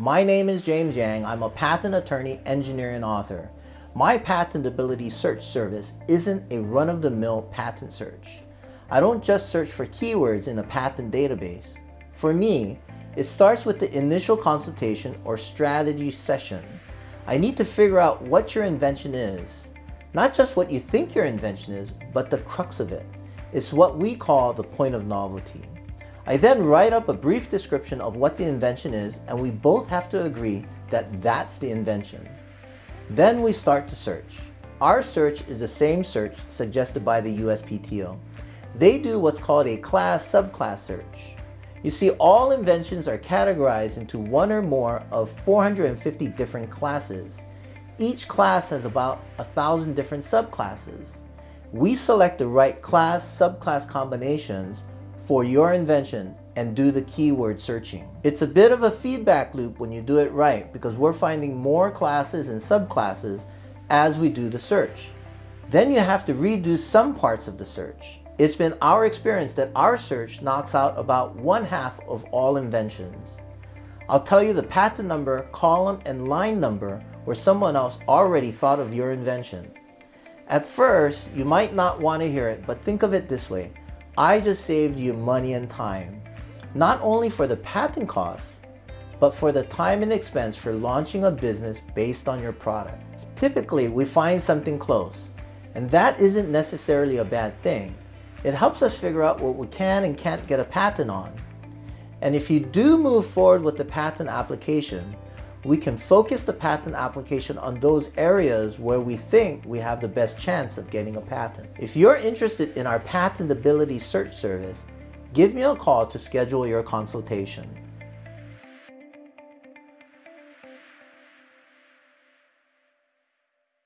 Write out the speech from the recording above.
My name is James Yang. I'm a patent attorney, engineer, and author. My patentability search service isn't a run-of-the-mill patent search. I don't just search for keywords in a patent database. For me, it starts with the initial consultation or strategy session. I need to figure out what your invention is. Not just what you think your invention is, but the crux of it. It's what we call the point of novelty. I then write up a brief description of what the invention is and we both have to agree that that's the invention. Then we start to search. Our search is the same search suggested by the USPTO. They do what's called a class-subclass search. You see, all inventions are categorized into one or more of 450 different classes. Each class has about a thousand different subclasses. We select the right class-subclass combinations for your invention and do the keyword searching. It's a bit of a feedback loop when you do it right because we're finding more classes and subclasses as we do the search. Then you have to redo some parts of the search. It's been our experience that our search knocks out about one half of all inventions. I'll tell you the patent number, column, and line number where someone else already thought of your invention. At first, you might not want to hear it, but think of it this way. I just saved you money and time, not only for the patent costs, but for the time and expense for launching a business based on your product. Typically, we find something close, and that isn't necessarily a bad thing. It helps us figure out what we can and can't get a patent on. And if you do move forward with the patent application, we can focus the patent application on those areas where we think we have the best chance of getting a patent. If you're interested in our patentability search service, give me a call to schedule your consultation.